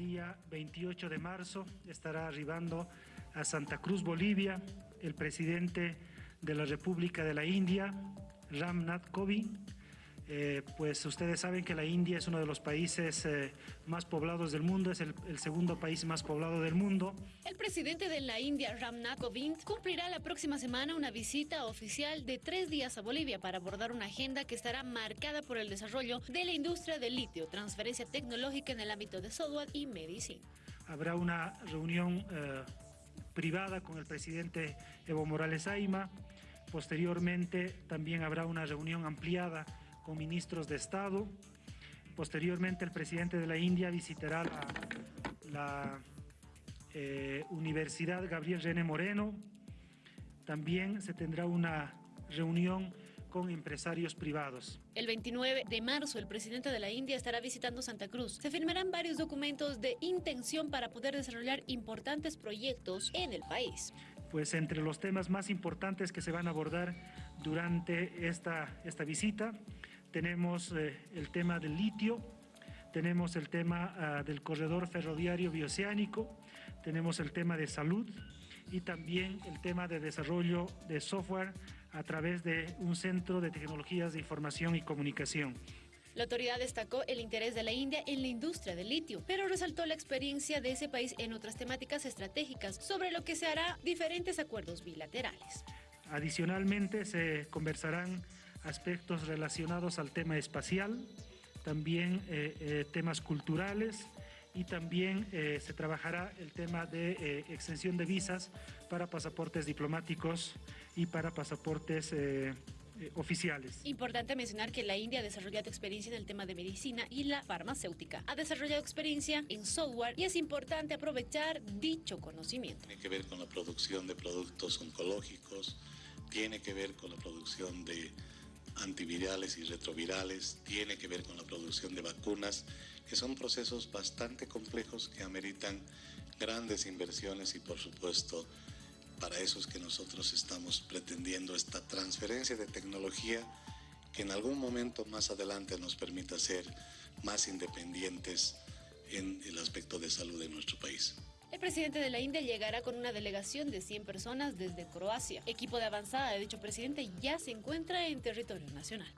día 28 de marzo estará arribando a Santa Cruz, Bolivia, el presidente de la República de la India, Ram Nath Kovind, eh, pues ustedes saben que la India es uno de los países eh, más poblados del mundo, es el, segundo país más poblado del mundo. El presidente de la India, Ramnath Kovind, cumplirá la próxima semana una visita oficial de tres días a Bolivia para abordar una agenda que estará marcada por el desarrollo de la industria del litio, transferencia tecnológica en el ámbito de software y medicina. Habrá una reunión eh, privada con el presidente Evo Morales Aima, posteriormente también habrá una reunión ampliada con ministros de Estado. Posteriormente el presidente de la India visitará la, eh, Universidad Gabriel René Moreno. También se tendrá una reunión con empresarios privados. El 29 de marzo, el presidente de la India estará visitando Santa Cruz. Se firmarán varios documentos de intención para poder desarrollar importantes proyectos en el país. Pues entre los temas más importantes que se van a abordar durante esta, esta visita tenemos eh, el tema del litio, tenemos el tema ah, del corredor ferroviario bioceánico, tenemos el tema de salud y también el tema de desarrollo de software a través de un centro de tecnologías de información y comunicación. La autoridad destacó el interés de la India en la industria del litio, pero resaltó la experiencia de ese país en otras temáticas estratégicas, sobre lo que se hará diferentes acuerdos bilaterales. Adicionalmente, se conversarán aspectos relacionados al tema espacial, también eh, eh, temas culturales y también eh, se trabajará el tema de extensión de visas para pasaportes diplomáticos y para pasaportes oficiales. Importante mencionar que la India ha desarrollado experiencia en el tema de medicina y la farmacéutica. Ha desarrollado experiencia en software y es importante aprovechar dicho conocimiento. Tiene que ver con la producción de productos oncológicos, tiene que ver con la producción de antivirales y retrovirales, tiene que ver con la producción de vacunas, que son procesos bastante complejos que ameritan grandes inversiones y por supuesto para eso es que nosotros estamos pretendiendo esta transferencia de tecnología que en algún momento más adelante nos permita ser más independientes en el aspecto de salud de nuestro país. Presidente de la India llegará con una delegación de 100 personas desde Croacia. Equipo de avanzada de dicho presidente ya se encuentra en territorio nacional.